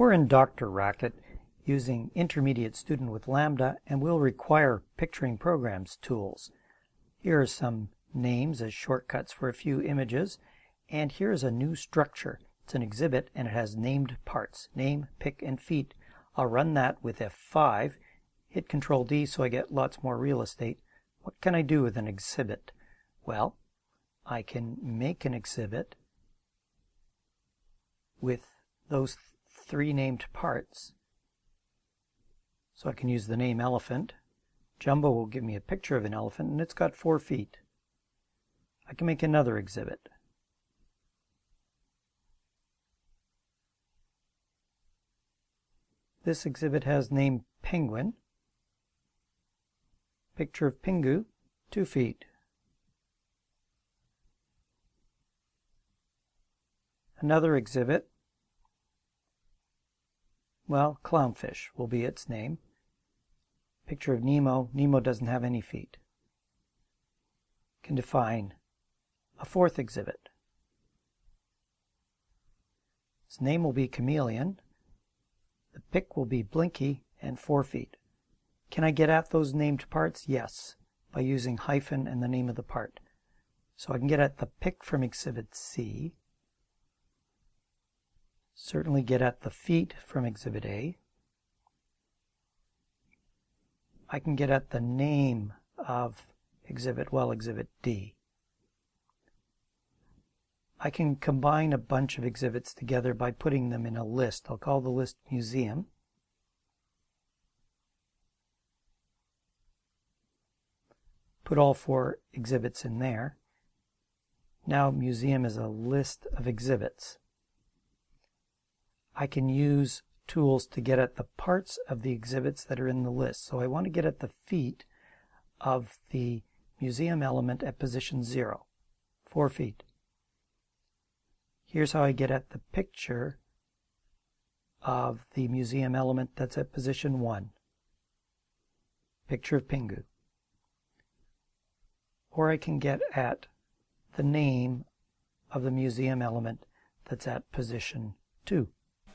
We're in DrRacket using Intermediate Student with Lambda and we'll require Picturing Programs tools. Here are some names as shortcuts for a few images and here's a new structure. It's an exhibit and it has named parts, name, pick, and feet. I'll run that with F5, hit Control D so I get lots more real estate. What can I do with an exhibit? Well, I can make an exhibit with those three named parts. So I can use the name elephant. Jumbo will give me a picture of an elephant and it's got four feet. I can make another exhibit. This exhibit has name penguin. Picture of Pingu, two feet. Another exhibit well, clownfish will be its name. Picture of Nemo. Nemo doesn't have any feet. Can define a fourth exhibit. Its name will be chameleon. The pick will be blinky and four feet. Can I get at those named parts? Yes, by using hyphen and the name of the part. So I can get at the pick from exhibit C, certainly get at the feet from Exhibit A. I can get at the name of Exhibit, well, Exhibit D. I can combine a bunch of exhibits together by putting them in a list. I'll call the list Museum. Put all four exhibits in there. Now Museum is a list of exhibits. I can use tools to get at the parts of the exhibits that are in the list. So I want to get at the feet of the museum element at position 0, 4 feet. Here's how I get at the picture of the museum element that's at position 1. Picture of Pingu. Or I can get at the name of the museum element that's at position 2.